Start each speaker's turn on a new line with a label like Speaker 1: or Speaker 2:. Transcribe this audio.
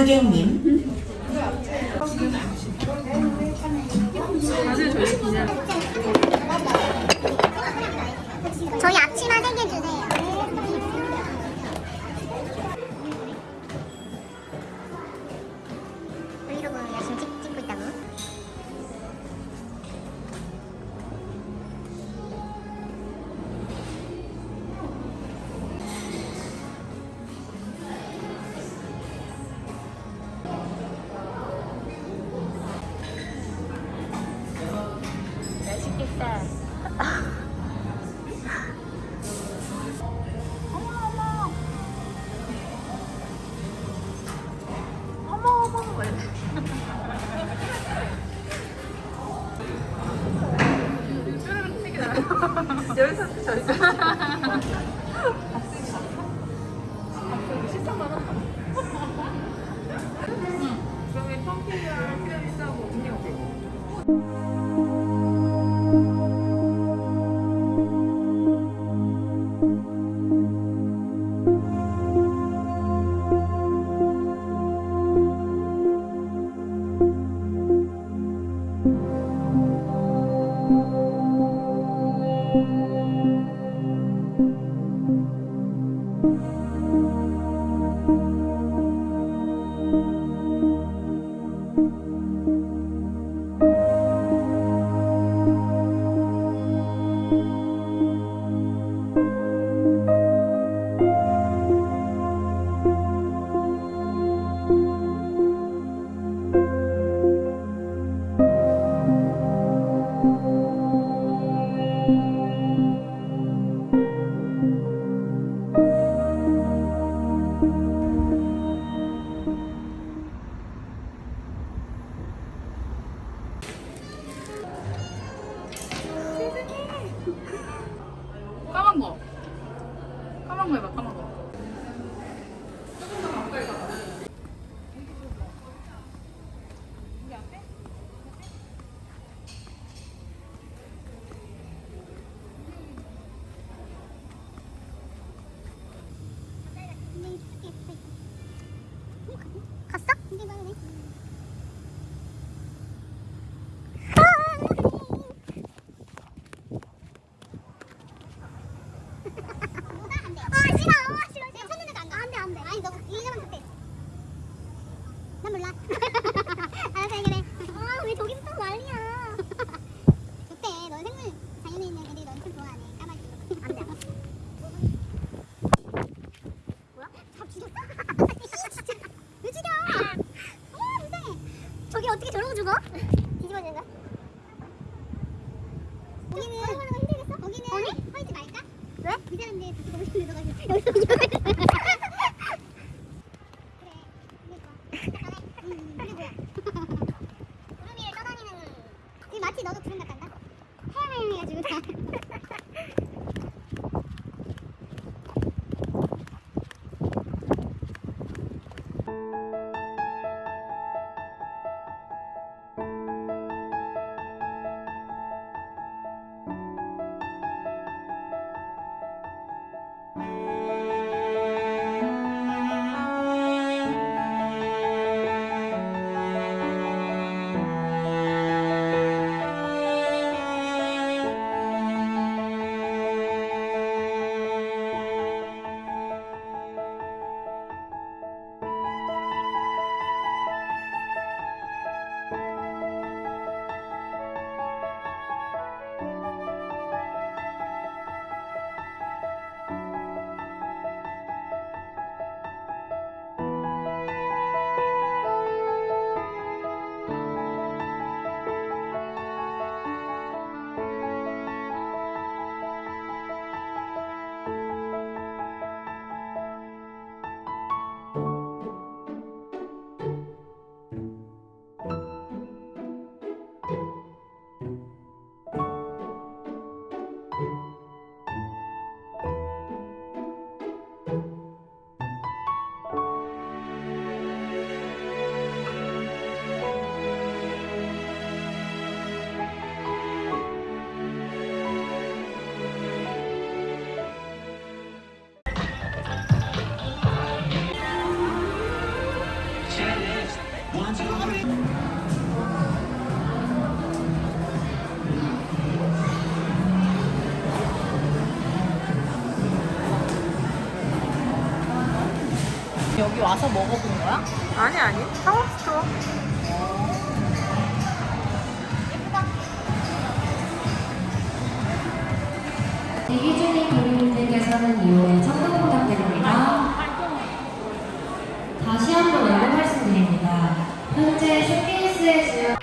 Speaker 1: 고객님
Speaker 2: 저희
Speaker 3: 앞치마 3개 주세요.
Speaker 2: 맛있겠다. 여기서 저기서 그러면 펑키랑 피라미드하고 음료
Speaker 3: 저기 어떻게 저러고 죽어? 뒤집어지는 거야? 거기는 걸어가는 거 힘들겠어? 거기는 아니? 서 있지 말까? 왜? 이 사람들 다시 너가 지금 여기서 있어 그래 그니까 음 그게 뭐야 구름 위에 떠다니는 지금 마치 너도 구름 같단
Speaker 2: 여기 와서 먹어본 거야?
Speaker 1: 아니 아니 사왔어
Speaker 4: 대기 네, 중인 고객님들께서는 이후에 청담 부탁드립니다. 아, 다시 한번 안내 말씀드립니다. 현재 쇼케이스에 주요